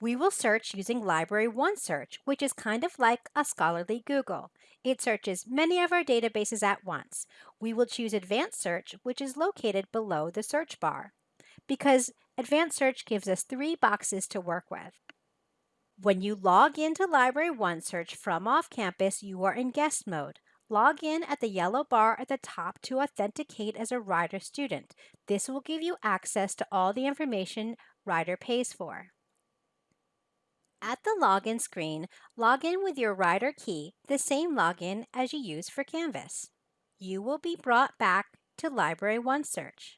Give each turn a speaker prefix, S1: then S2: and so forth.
S1: We will search using Library OneSearch, which is kind of like a scholarly Google. It searches many of our databases at once. We will choose Advanced Search, which is located below the search bar, because Advanced Search gives us three boxes to work with. When you log into Library OneSearch from off campus, you are in guest mode. Log in at the yellow bar at the top to authenticate as a Rider student. This will give you access to all the information Rider pays for. At the login screen, log in with your Rider key, the same login as you use for Canvas. You will be brought back to Library OneSearch.